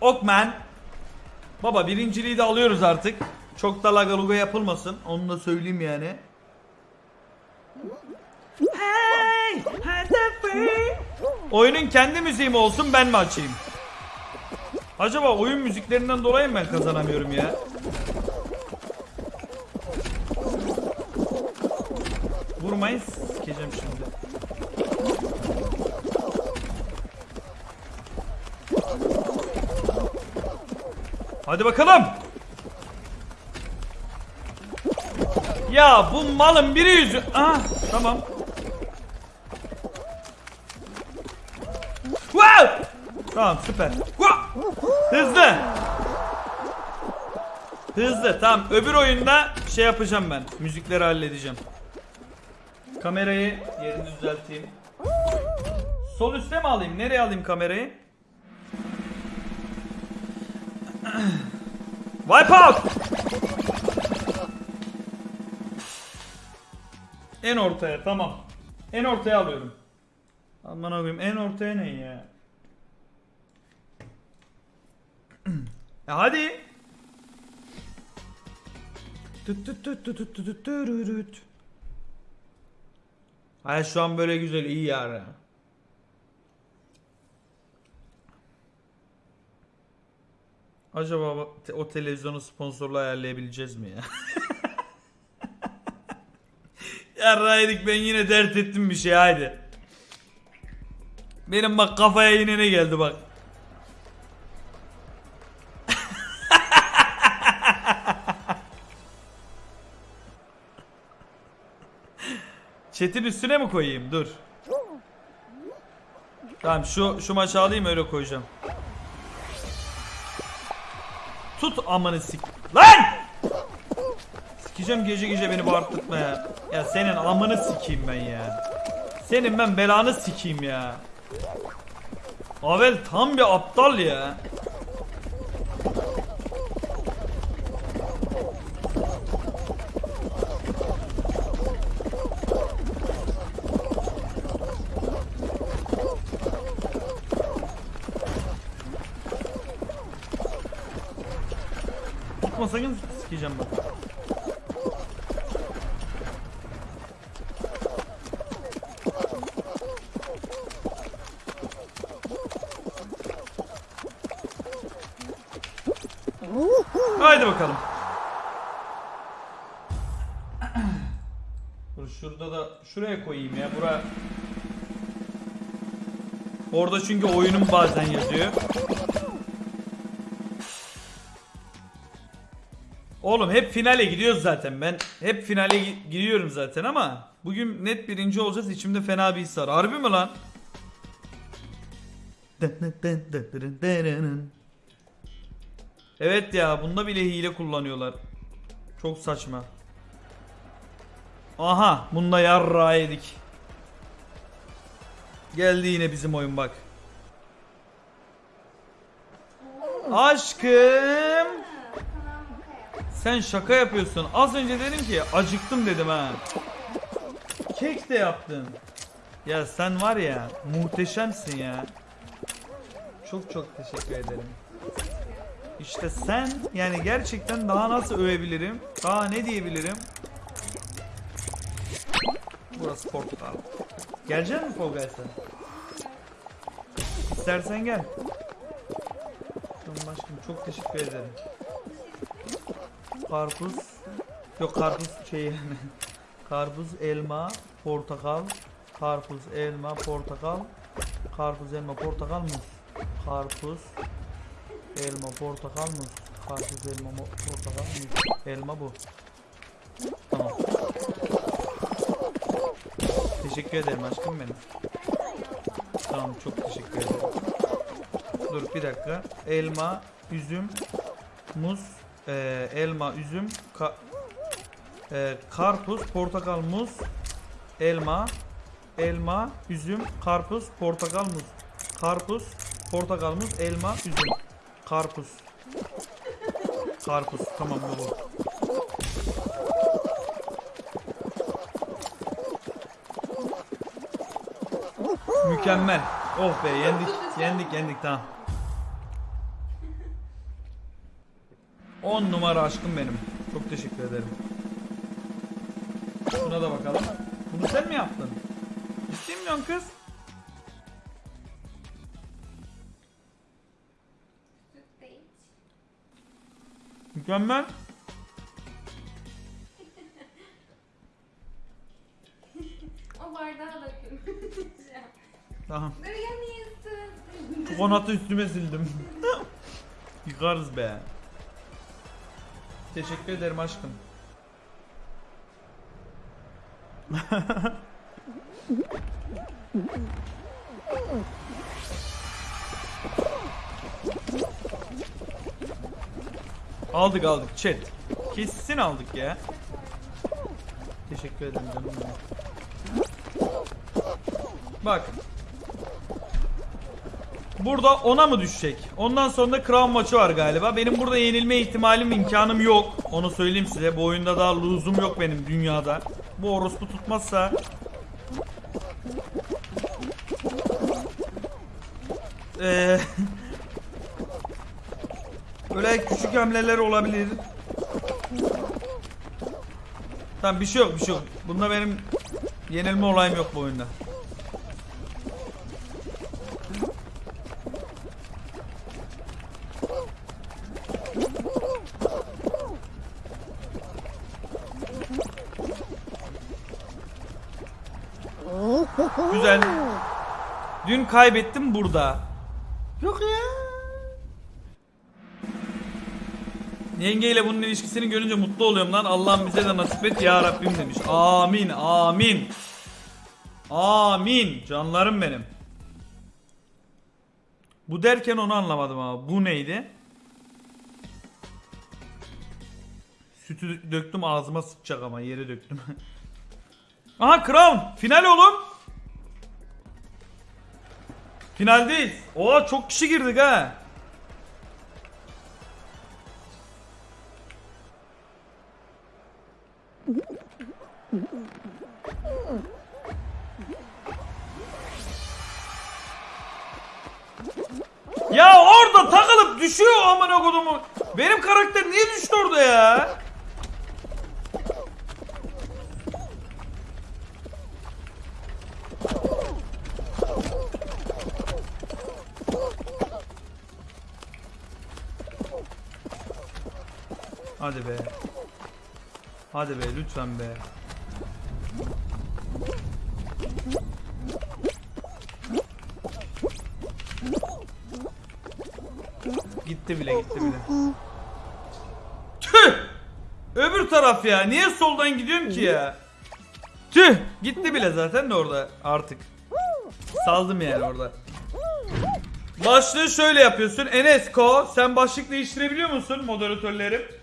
Okman. Baba birinciliği de alıyoruz artık. Çok da lagaluga yapılmasın. Onu da söyleyeyim yani. Hey. Oyunun kendi müziği mi olsun ben mi açayım? Acaba oyun müziklerinden dolayı mı ben kazanamıyorum ya? Vurmayın sikeceğim şimdi. Hadi bakalım. Ya bu malın biri yüzü... Ah tamam. Wow! Tamam süper. Wow! Hızlı. Hızlı tamam öbür oyunda şey yapacağım ben. Müzikleri halledeceğim. Kamerayı yerini düzelteyim. Sol üste mi alayım? Nereye alayım kamerayı? Wipeout! En ortaya tamam. En ortaya alıyorum. Aman koyayım en ortaya ne ya? ya hadi. Hayır şu an böyle güzel iyi yani. Acaba o televizyonu sponsorlu ayarlayabileceğiz mi ya? Yarraydık ben yine dert ettim bir şey haydi. Benim bak kafaya yine ne geldi bak. Chat'in üstüne mi koyayım? Dur. Tamam şu şu maçı alayım öyle koyacağım. Amanı sik. Lan! Sikeceğim gece gece beni bağırtma ya. Ya senin amını sikeyim ben ya. Senin ben belanı sikeyim ya. Avel tam bir aptal ya. Sakın sikeceğim bak. Haydi bakalım. Dur şurada da şuraya koyayım ya. Bura Orada çünkü oyunum bazen yazıyor. Oğlum hep finale gidiyoruz zaten. Ben hep finale gi- gidiyorum zaten ama bugün net birinci olacağız. İçimde fena bir his var. Harbi mi lan? Evet ya bunda bile hile kullanıyorlar. Çok saçma. Aha bunda yarra yedik. Geldi yine bizim oyun bak. Aşkım. Sen şaka yapıyorsun. Az önce dedim ki acıktım dedim ha. Kek de yaptın. Ya sen var ya muhteşemsin ya. Çok çok teşekkür ederim. İşte sen yani gerçekten daha nasıl övebilirim? Daha ne diyebilirim? Burası portakal. Gelecek mi Fall Guys'a? İstersen gel. Aşkım çok teşekkür ederim. Karpuz. Yok karpuz şey yani. Karpuz, elma, portakal. Karpuz, elma, portakal. Karpuz, elma, portakal, muz. Karpuz, elma, portakal, muz. Karpuz, elma, portakal, muz. Elma bu. Tamam. Teşekkür ederim aşkım benim. Tamam çok teşekkür ederim. Dur bir dakika. Elma, üzüm, muz, e, elma, üzüm, ka- e, karpuz, portakal, muz, elma, elma, üzüm, karpuz, portakal, muz. Karpuz, portakal, muz, elma, üzüm. Karpuz. Karpuz. Tamam bu. Mükemmel. Oh be yendik. Yendik yendik tamam. 10 numara aşkım benim. Çok teşekkür ederim. Şuna da bakalım. Bunu sen mi yaptın? Ciddi mi diyorsun kız? Mükemmel. O da gömeceğim. Tamam. Dur yanıyorsun. Çikolata üstüme sildim. Yıkarız be. Teşekkür ederim aşkım. aldık aldık chat. Kesin aldık ya. Teşekkür ederim canım. Bak. Burada ona mı düşecek? Ondan sonra da Crown maçı var galiba. Benim burada yenilme ihtimalim, imkanım yok. Onu söyleyeyim size. Bu oyunda daha lose'um yok benim dünyada. Bu orospu tutmazsa... Eee... Böyle küçük hamleler olabilir. Tamam bir şey yok bir şey yok. Bunda benim yenilme olayım yok bu oyunda. Güzel. Dün kaybettim burada. Yok ya. Yengeyle bunun ilişkisini görünce mutlu oluyorum lan. Allah'ım bize de nasip et ya Rabbim demiş. Amin, amin. Amin. Canlarım benim. Bu derken onu anlamadım ama. Bu neydi? Sütü döktüm ağzıma sıçacak ama yere döktüm. Aha Crown. Final oğlum. Finaldeyiz. Oha çok kişi girdik ha. Ya orada takılıp düşüyor amına kodumu. Benim karakter niye düştü orada ya? Hadi be. Hadi be lütfen be. Gitti bile gitti bile. Tüh! Öbür taraf ya. Niye soldan gidiyorum ki ya? Tüh! Gitti bile zaten de orada artık. Saldım yani orada. Başlığı şöyle yapıyorsun. Enes Ko sen başlık değiştirebiliyor musun moderatörlerim?